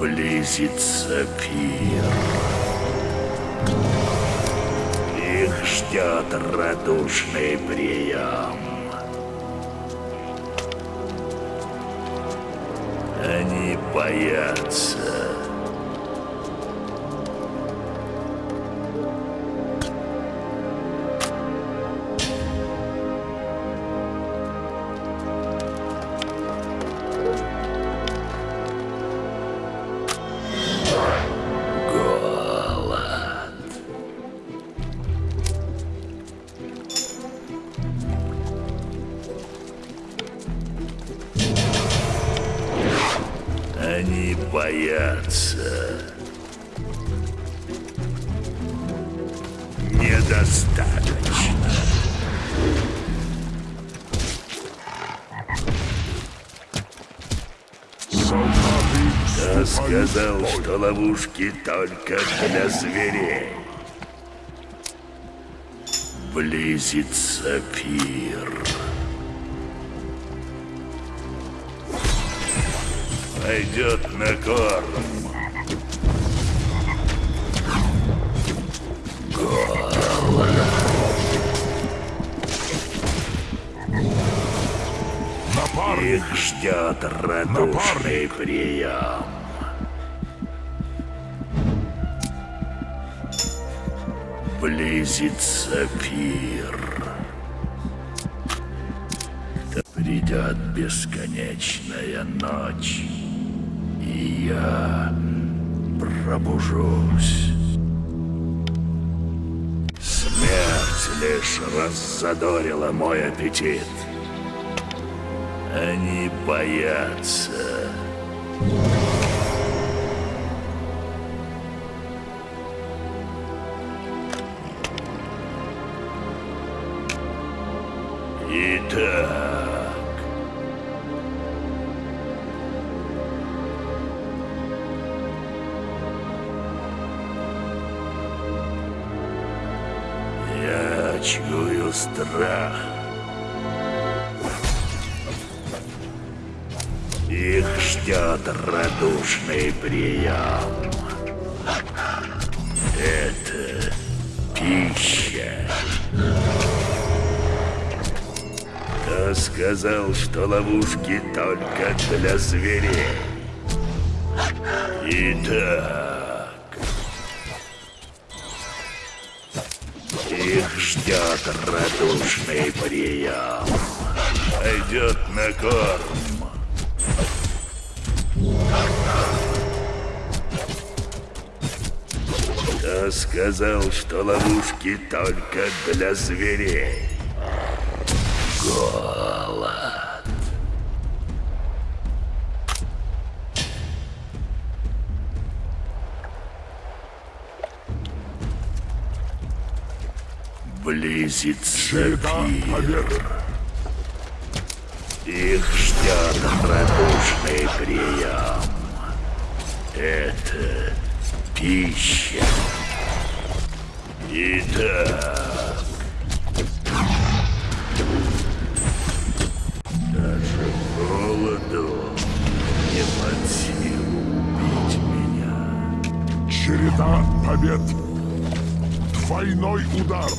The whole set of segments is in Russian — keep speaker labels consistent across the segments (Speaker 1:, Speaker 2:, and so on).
Speaker 1: Близится пир. Их ждет радушный прием. Они боятся. Ловушки только для зверей. Близится пир. Пойдет на корм. Их ждет радушный прием. Близится пир. Придет бесконечная ночь, и я пробужусь. Смерть лишь раззадорила мой аппетит. Они боятся. Радушный прием. Это пища. Кто сказал, что ловушки только для зверей? Итак, их ждет радушный прием. Пойдет на корм. Сказал, что ловушки только для зверей? Голод. Близится пир. Их ждет радушный прием. Это пища. Итак. Даже голоду не под меня.
Speaker 2: Череда побед. Двойной удар.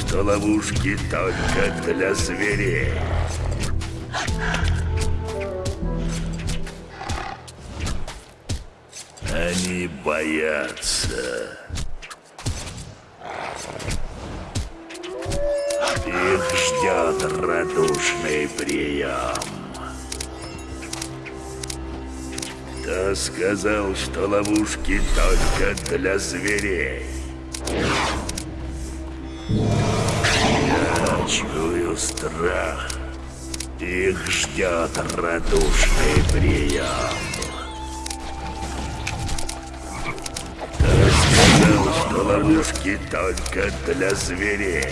Speaker 1: Что ловушки только для зверей? Они боятся. ждет радушный прием. Кто сказал, что ловушки только для зверей? Чую страх. Их ждет радушный прием. Кто сказал, что ловушки только для зверей?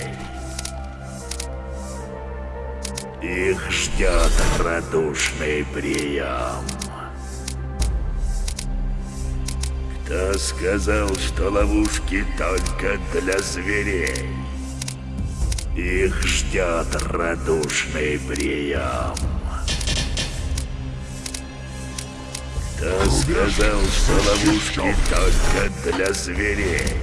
Speaker 1: Их ждет радушный прием. Кто сказал, что ловушки только для зверей? Их ждет радушный прием. Кто сказал, что ловушки только для зверей?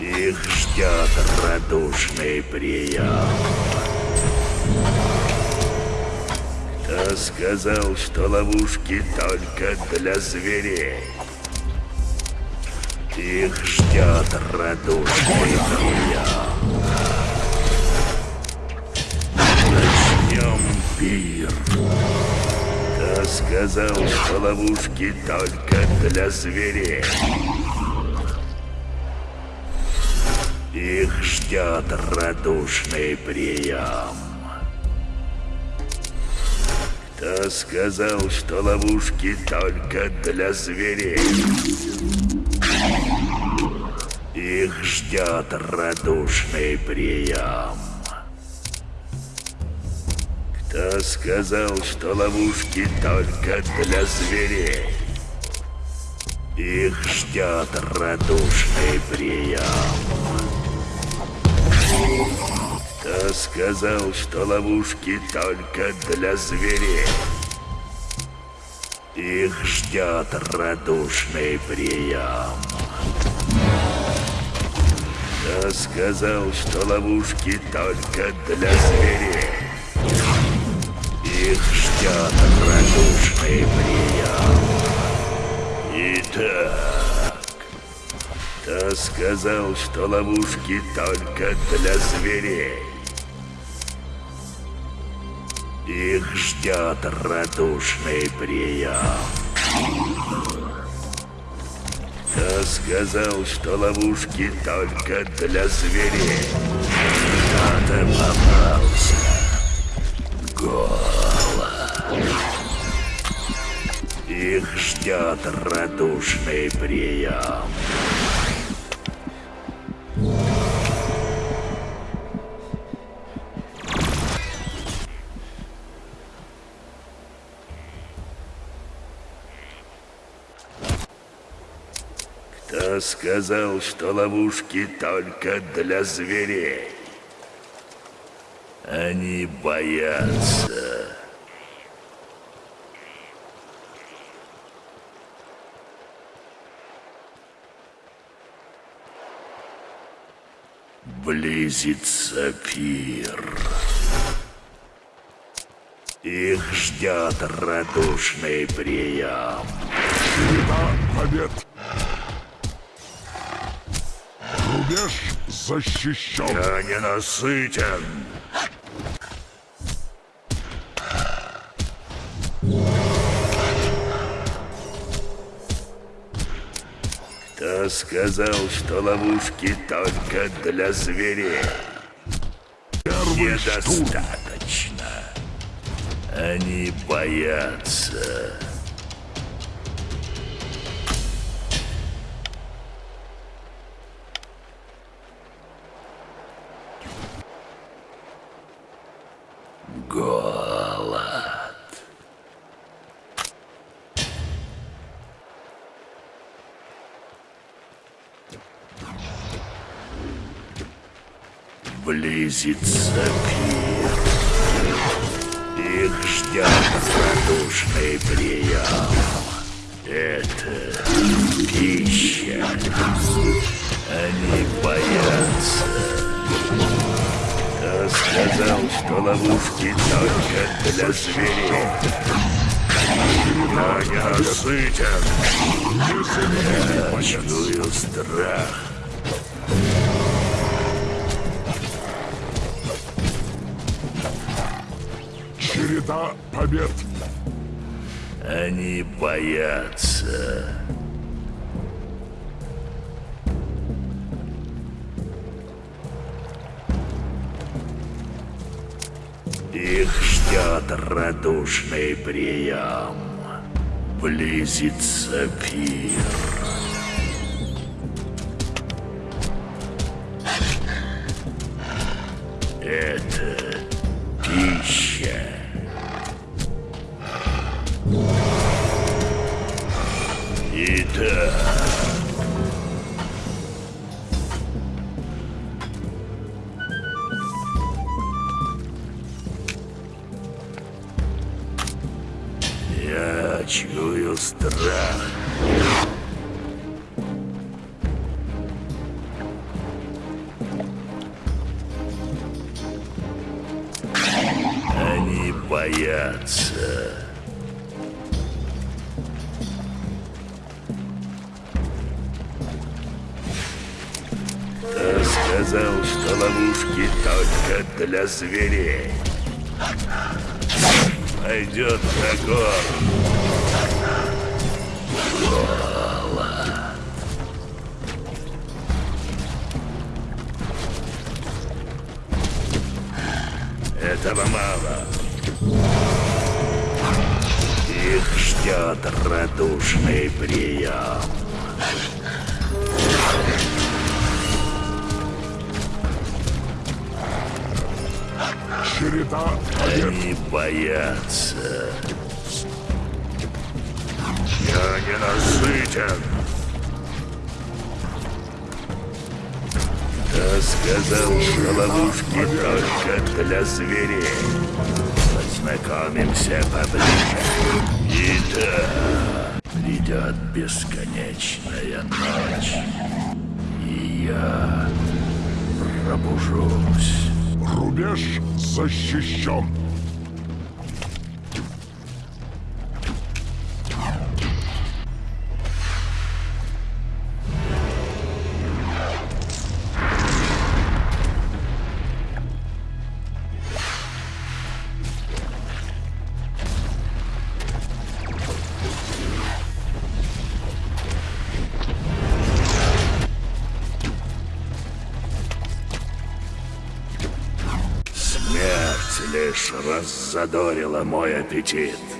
Speaker 1: Их ждет радушный прием. Кто сказал, что ловушки только для зверей? Их ждет радушный. Начнем пир. Кто сказал, что ловушки только для зверей? Их ждет радушный прием. Кто сказал, что ловушки только для зверей? Их ждет радушный прием. Кто сказал, что ловушки только для зверей? Их ждет радушный прием. Кто сказал, что ловушки только для зверей? Их ждет радушный прием. Кто сказал, что ловушки только для зверей? Их ждет радушный прием. Итак, кто сказал, что ловушки только для зверей? Их ждет радушный прием. Кто сказал, что ловушки только для зверей? Кто-то попался. Голод. Их ждет радушный прием. Кто сказал, что ловушки только для зверей? Они боятся. Близится пир. Их ждет радушный прием.
Speaker 2: Побед. Рубеж защищен.
Speaker 1: Я не насытен. Кто сказал, что ловушки только для зверей?
Speaker 2: Первый штурм.
Speaker 1: Недостаточно. Они боятся. Голод. Близится пир. Их ждет радушный прием. Это пища. Они боятся сказал, что ловушки только для зверей. Но я сытен. Я чую страх.
Speaker 2: Череда побед.
Speaker 1: Они боятся. Ждет радушный прием. Близится пир. Зверей? Пойдет на. Этого мало. Их ждет радушный прием.
Speaker 2: Череда.
Speaker 1: Они боятся. Я не насытен. Кто сказал, что ловушки только для зверей? Познакомимся поближе. Итак, придет бесконечная ночь, и я пробужусь.
Speaker 2: Рубеж защищен.
Speaker 1: Лишь раззадорила мой аппетит.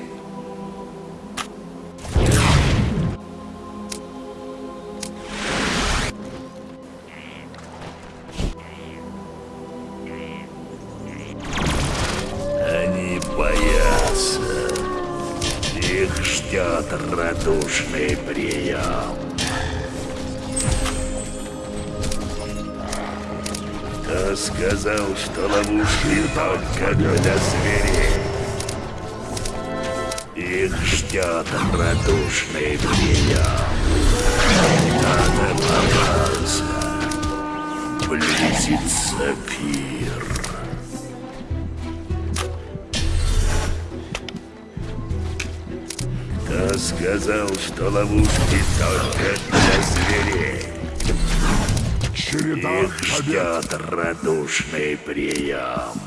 Speaker 1: Радушный прием.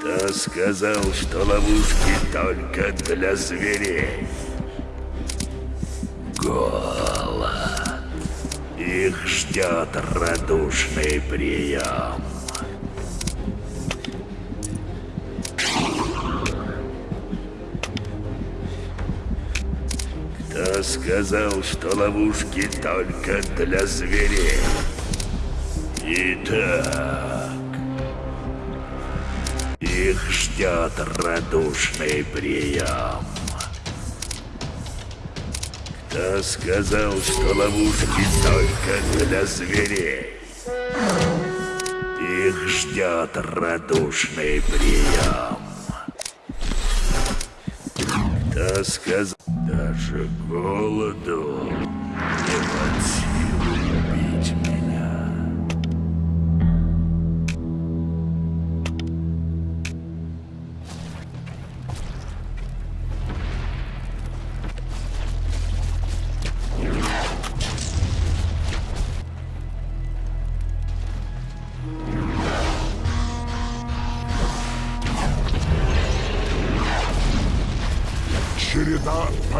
Speaker 1: Кто сказал, что ловушки только для зверей? Голод. Их ждет радушный прием. Кто сказал, что ловушки только для зверей? Итак, их ждет радушный прием. Кто сказал, что ловушки только для зверей? Их ждет радушный прием. Кто сказал, даже голоду не под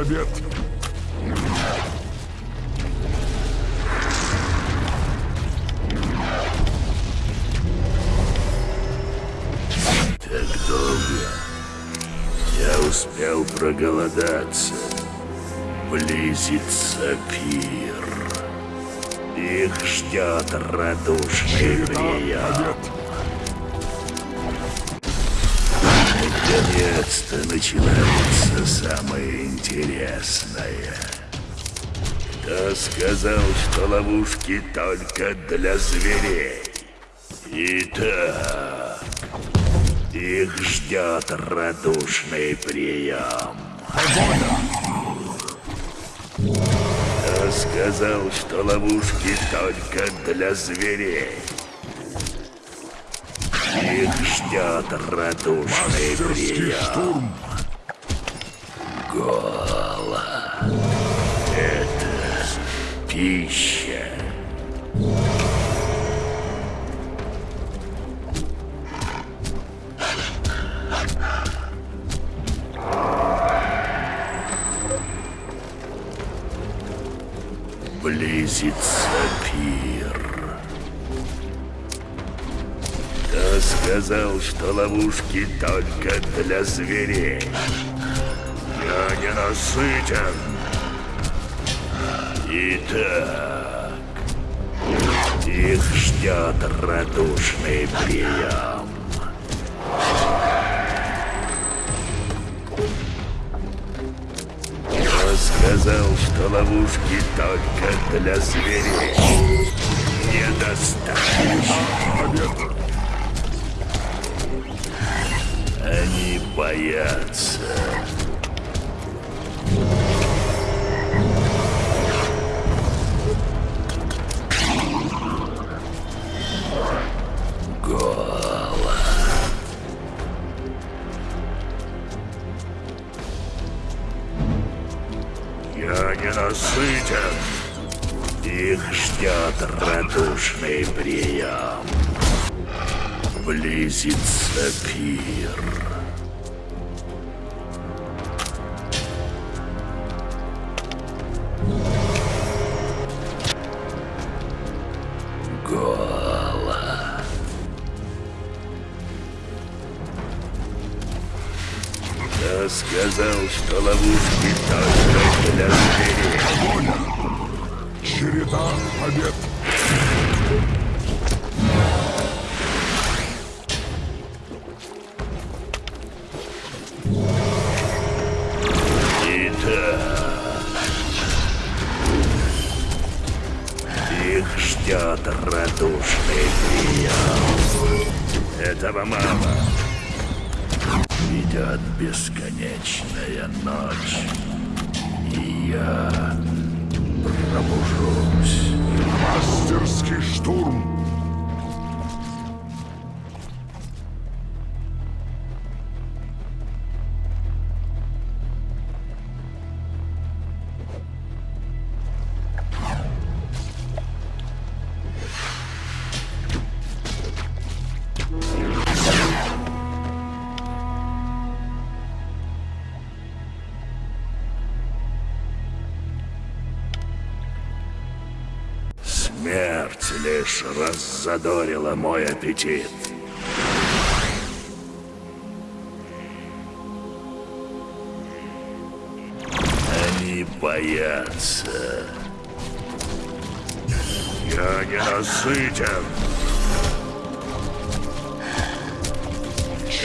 Speaker 2: Побед.
Speaker 1: Так долго. Я успел проголодаться. Близится пир. Их ждет радушный прием. Наконец-то начинается самое интересное. Кто сказал, что ловушки только для зверей? Итак, их ждет радушный прием. Кто сказал, что ловушки только для зверей? Ждет радушный прием.
Speaker 2: штурм.
Speaker 1: Пища. Близится сказал, что ловушки только для зверей? Я не насытен. Итак, их ждет радушный прием. Кто сказал, что ловушки только для зверей? Недостаточно.
Speaker 2: Побед.
Speaker 1: Боятся. Я не насытен. Их ждет радушный прием. Близится пир. Что ловушки только для зверей?
Speaker 2: Череда побед.
Speaker 1: Итак, их ждет радушный прием. Этого мало. Идет бесконечная ночь, и я пробужусь.
Speaker 2: Мастерский штурм.
Speaker 1: Раззадорила мой аппетит. Они боятся. Я не насытен.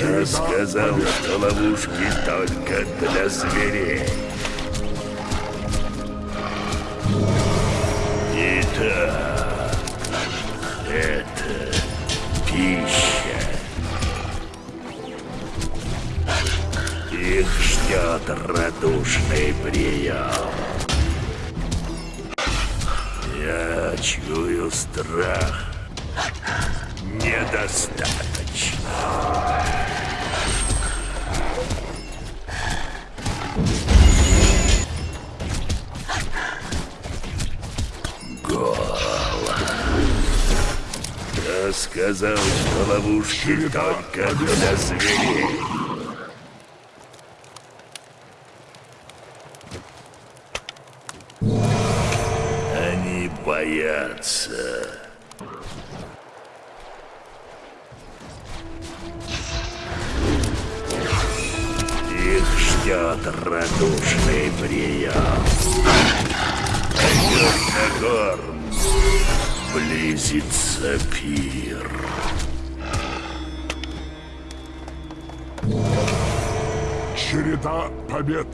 Speaker 1: Я сказал, что ловушки только для зверей. Итак, ждет радушный прием. Я чую страх. Недостаточно. Сказал, что ловушки только для зверей.
Speaker 2: Череда побед.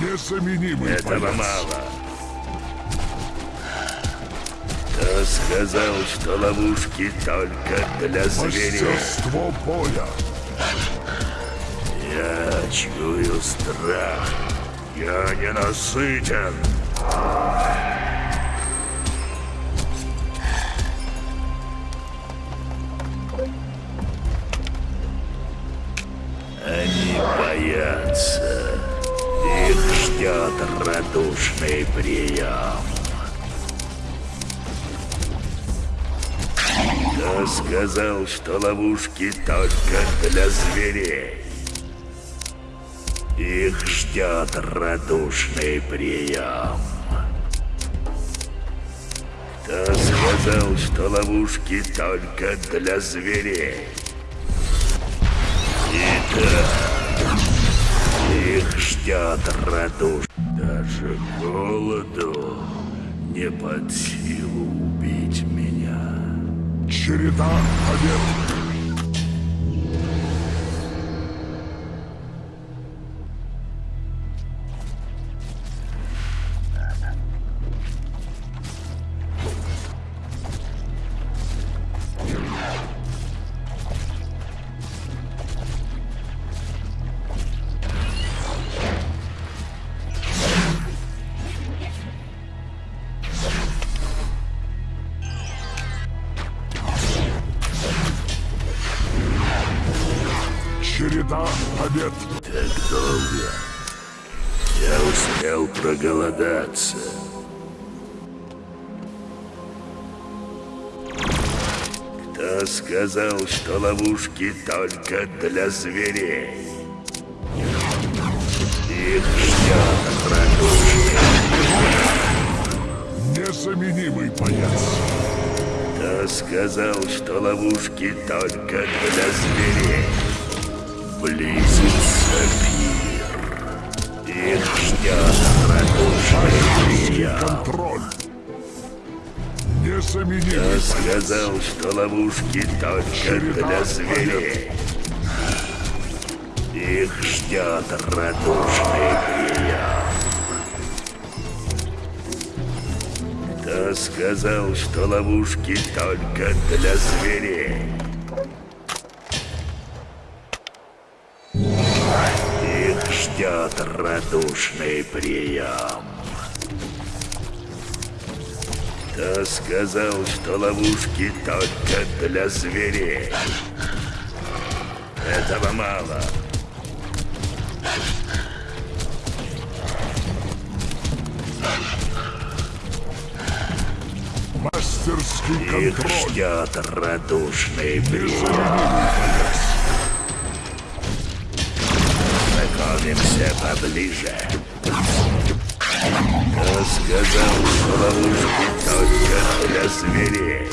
Speaker 2: Незаменимый
Speaker 1: Этого
Speaker 2: боец.
Speaker 1: мало. Кто сказал, что ловушки только для зверей?
Speaker 2: Мастерство боя.
Speaker 1: Я чую страх. Я ненасытен. Они ждет радушный прием. Кто сказал, что ловушки только для зверей? Их ждет радушный прием. Кто сказал, что ловушки только для зверей? Итак, ждет радуш. Даже голоду не под силу убить меня.
Speaker 2: Череда побед.
Speaker 1: Только для зверей? Их ждет радушный.
Speaker 2: Незаменимый боец.
Speaker 1: Кто сказал, что ловушки только для зверей? Близится пир. Их ждет радушный прием.
Speaker 2: Контроль.
Speaker 1: Кто сказал, что ловушки только для зверей? Их ждет радушный прием. Кто сказал, что ловушки только для зверей? Их ждет радушный прием. Кто сказал, что ловушки только для зверей? Этого мало.
Speaker 2: мастерский
Speaker 1: Их
Speaker 2: контроль.
Speaker 1: ждет радушный прием. Знакомимся поближе. Кто сказал, что ловушки зверей?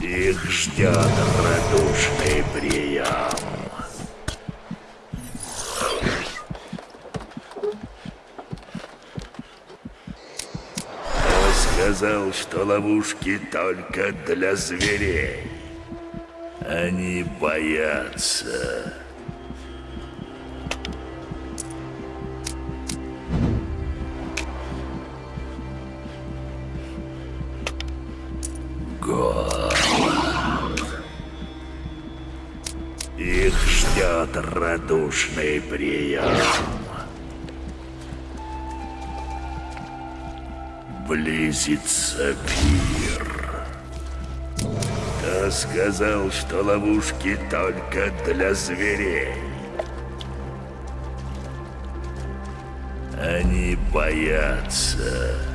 Speaker 1: Их ждет радушный прием. Кто сказал, что ловушки только для зверей? Они боятся. Радушный прием. Близится пир. Кто сказал, что ловушки только для зверей? Они боятся.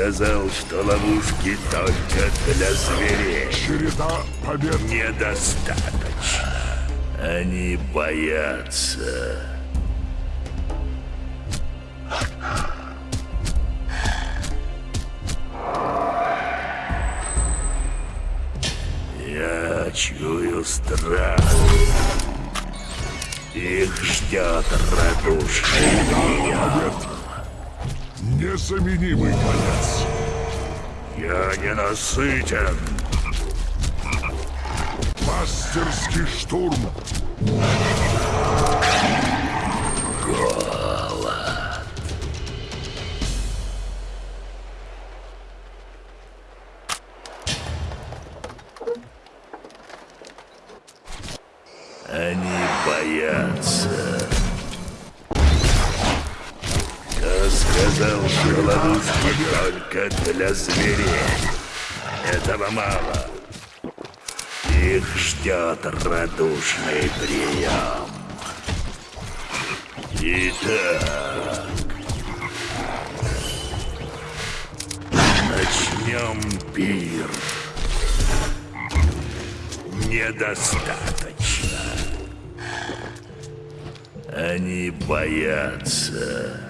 Speaker 1: Сказал, что ловушки только для зверей?
Speaker 2: Череда побед.
Speaker 1: Недостаточно. Они боятся. Я чую страх. Их ждет радушный прием.
Speaker 2: Незаменимый боец.
Speaker 1: Я ненасытен.
Speaker 2: Мастерский штурм.
Speaker 1: Зверей? Этого мало. Их ждет радушный прием. Итак, начнем пир. Недостаточно. Они боятся.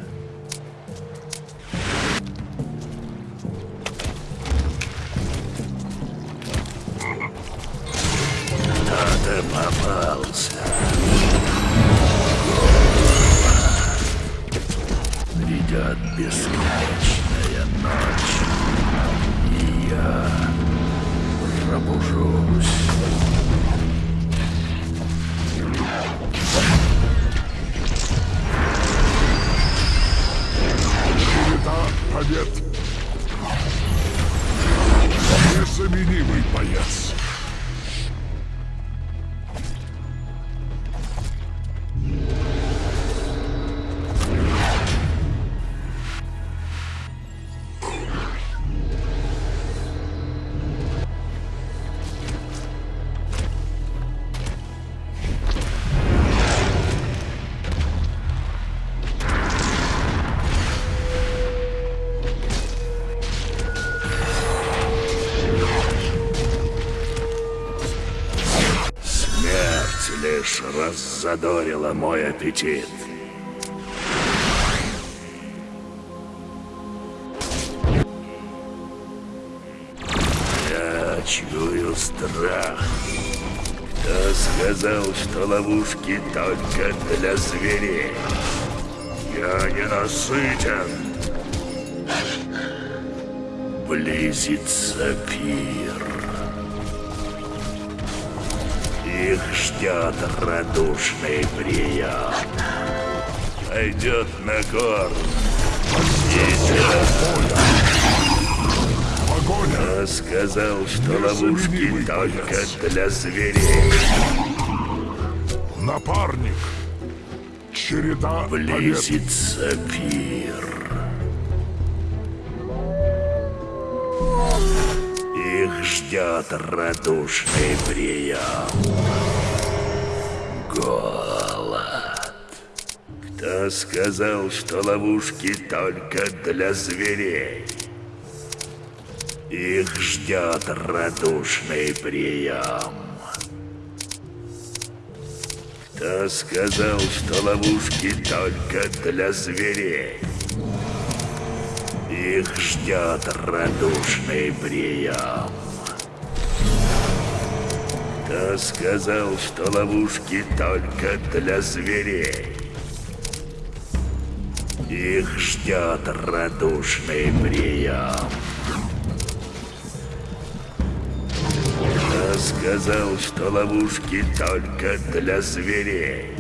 Speaker 1: Придет бесконечная раззадорила мой аппетит. Я чую страх. Кто сказал, что ловушки только для зверей? Я не насытен. Близится пир. Их ждет радушный прием. Пойдет на корм.
Speaker 2: Погоня.
Speaker 1: Сказал, что ловушки только для зверей?
Speaker 2: Напарник. Череда.
Speaker 1: Близится пир. Ждет радушный прием. Голод. Кто сказал, что ловушки только для зверей? Их ждет радушный прием. Кто сказал, что ловушки только для зверей? Их ждет радушный прием. Кто сказал, что ловушки только для зверей? Их ждет радушный прием. Кто сказал, что ловушки только для зверей?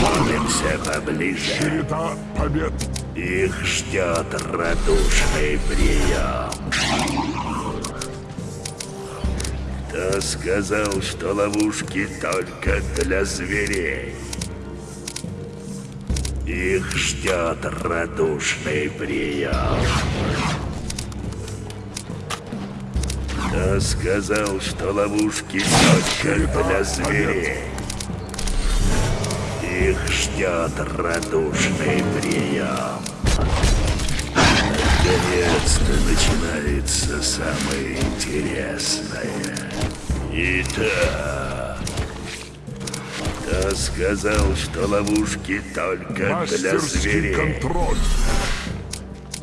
Speaker 1: Знакомимся поближе.
Speaker 2: Череда побед.
Speaker 1: Их ждет радушный прием. Кто сказал, что ловушки только для зверей? Их ждет радушный прием. Кто сказал, что ловушки только для зверей? Их ждет радушный прием. Наконец-то начинается самое интересное. Итак, кто сказал, что ловушки только для зверей?
Speaker 2: контроль.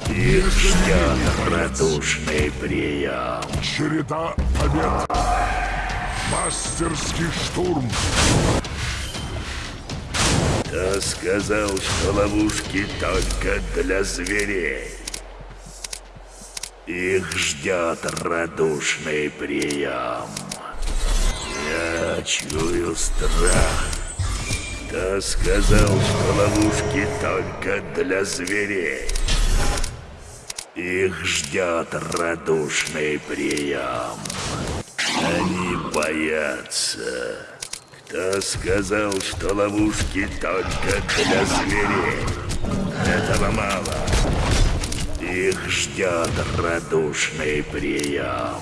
Speaker 1: Их ждет радушный прием.
Speaker 2: Череда побед. Мастерский штурм.
Speaker 1: Кто сказал, что ловушки только для зверей? Их ждет радушный прием. Я чую страх. Кто сказал, что ловушки только для зверей? Их ждет радушный прием. Они боятся. Кто сказал, что ловушки только для зверей? Этого мало. Их ждет радушный прием.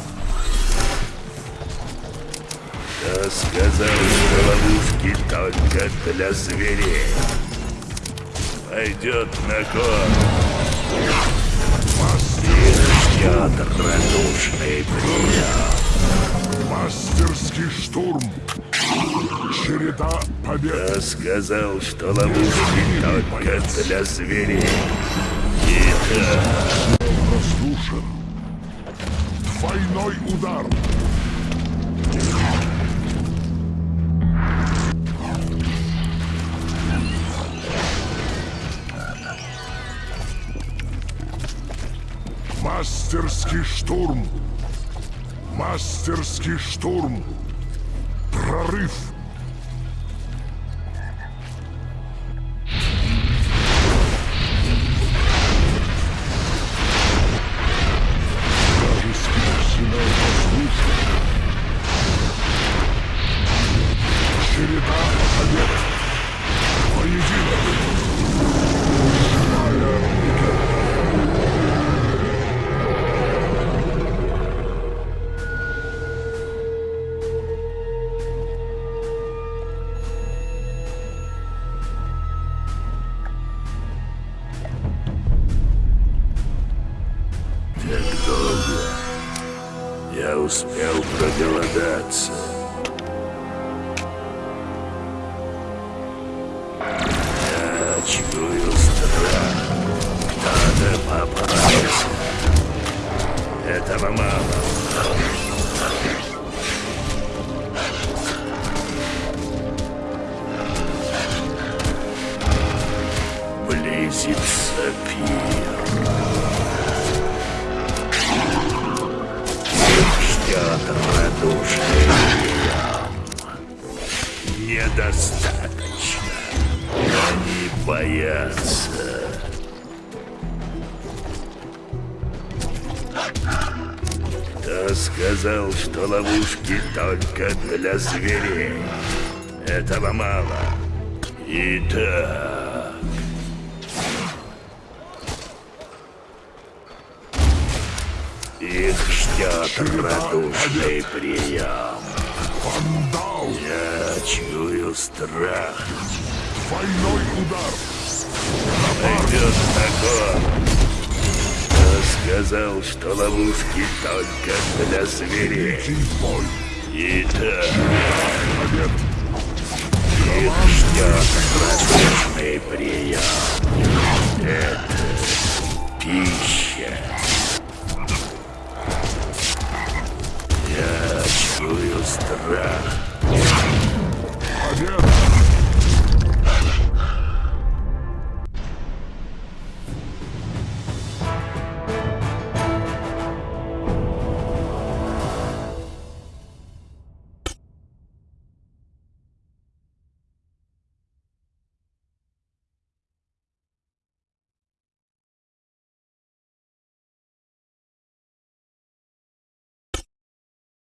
Speaker 1: Кто сказал, что ловушки только для зверей? Пойдет на корм. Их ждет радушный прием.
Speaker 2: Мастерский штурм. Череда побед.
Speaker 1: Кто сказал, что ловушки только для зверей?
Speaker 2: Разрушен. Двойной удар. Мастерский штурм. Мастерский штурм. Прорыв.
Speaker 1: Я только для зверей? Этого мало. Итак... Их ждет радушный прием. Я чую страх.
Speaker 2: Двойной удар.
Speaker 1: Пойдет корм. Кто сказал, что ловушки только для зверей?
Speaker 2: Итак, ништяк
Speaker 1: различный
Speaker 2: прием.
Speaker 1: Это пища. Я чую страх. Победа!